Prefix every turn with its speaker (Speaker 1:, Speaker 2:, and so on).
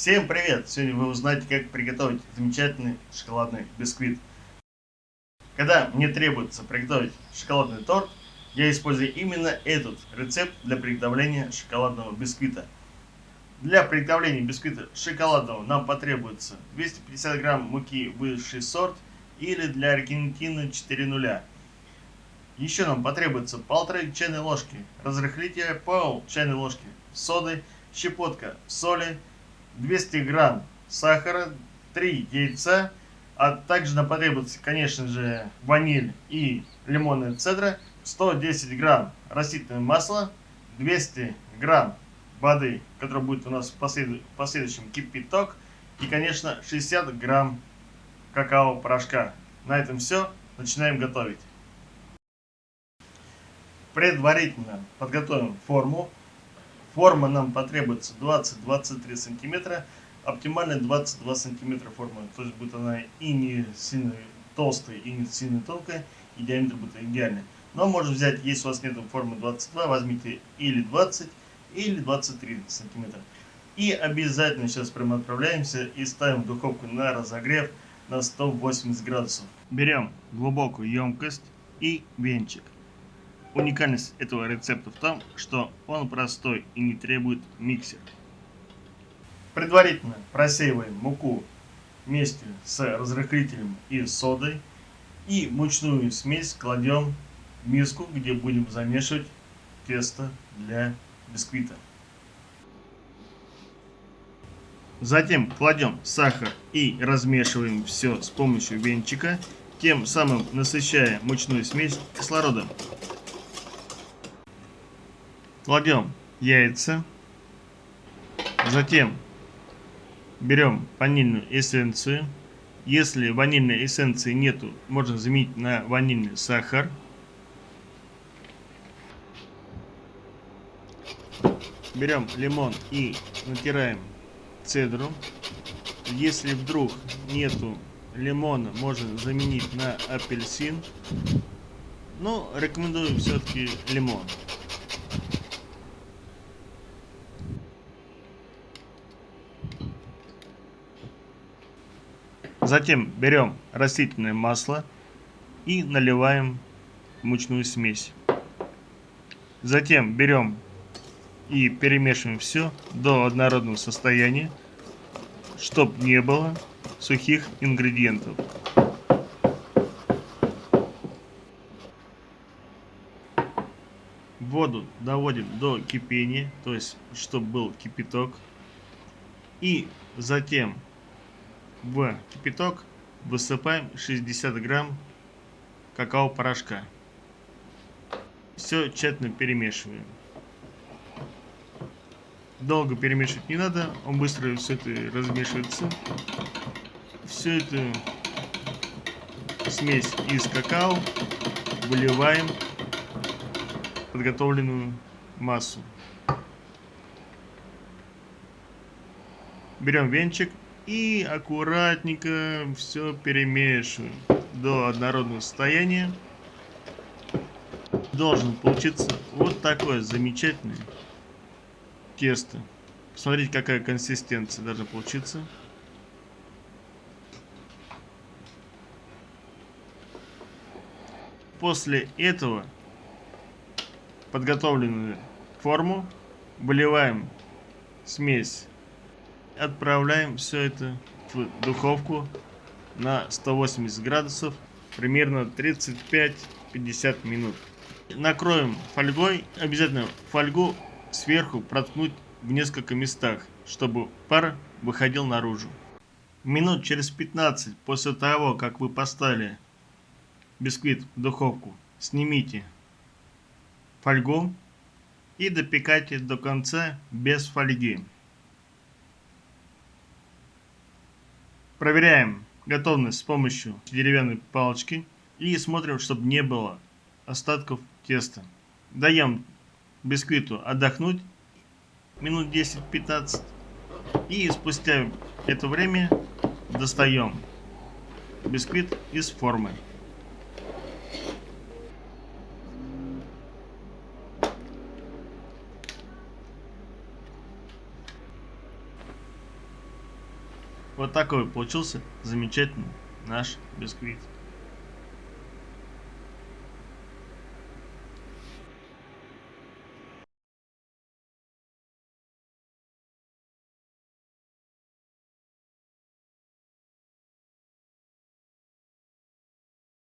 Speaker 1: Всем привет! Сегодня вы узнаете, как приготовить замечательный шоколадный бисквит. Когда мне требуется приготовить шоколадный торт, я использую именно этот рецепт для приготовления шоколадного бисквита. Для приготовления бисквита шоколадного нам потребуется 250 грамм муки высший сорт или для Аргентины 4 нуля. Еще нам потребуется полторы чайной ложки разрыхлителя, пол чайной ложки соды, щепотка соли, 200 грамм сахара, 3 яйца, а также нам потребуется, конечно же, ваниль и лимонная цедра, 110 грамм растительного масла, 200 грамм воды, которая будет у нас в, в последующем кипяток, и, конечно, 60 грамм какао-порошка. На этом все. Начинаем готовить. Предварительно подготовим форму. Форма нам потребуется 20-23 сантиметра. Оптимально 22 сантиметра форма. То есть будет она и не сильно толстая, и не сильно тонкая. И диаметр будет идеальный. Но можно взять, если у вас нет формы 22, возьмите или 20, или 23 сантиметра. И обязательно сейчас прямо отправляемся и ставим духовку на разогрев на 180 градусов. Берем глубокую емкость и венчик. Уникальность этого рецепта в том, что он простой и не требует миксера. Предварительно просеиваем муку вместе с разрыхлителем и содой. И мучную смесь кладем в миску, где будем замешивать тесто для бисквита. Затем кладем сахар и размешиваем все с помощью венчика, тем самым насыщая мучную смесь кислородом. Кладем яйца. Затем берем ванильную эссенцию. Если ванильной эссенции нету, можно заменить на ванильный сахар. Берем лимон и натираем цедру. Если вдруг нету лимона, можно заменить на апельсин. Но рекомендую все-таки лимон. Затем берем растительное масло и наливаем мучную смесь. Затем берем и перемешиваем все до однородного состояния, чтобы не было сухих ингредиентов. Воду доводим до кипения, то есть чтобы был кипяток. И затем в кипяток высыпаем 60 грамм какао-порошка. Все тщательно перемешиваем. Долго перемешивать не надо, он быстро все это размешивается. Все это смесь из какао выливаем в подготовленную массу. Берем венчик и аккуратненько все перемешиваем до однородного состояния. Должен получиться вот такое замечательное тесто. Посмотрите, какая консистенция должна получиться. После этого подготовленную форму выливаем смесь отправляем все это в духовку на 180 градусов примерно 35-50 минут. Накроем фольгой. Обязательно фольгу сверху проткнуть в несколько местах, чтобы пар выходил наружу. Минут через 15 после того, как вы поставили бисквит в духовку, снимите фольгу и допекайте до конца без фольги. Проверяем готовность с помощью деревянной палочки и смотрим, чтобы не было остатков теста. Даем бисквиту отдохнуть минут 10-15 и спустя это время достаем бисквит из формы. Вот такой получился замечательный наш бисквит.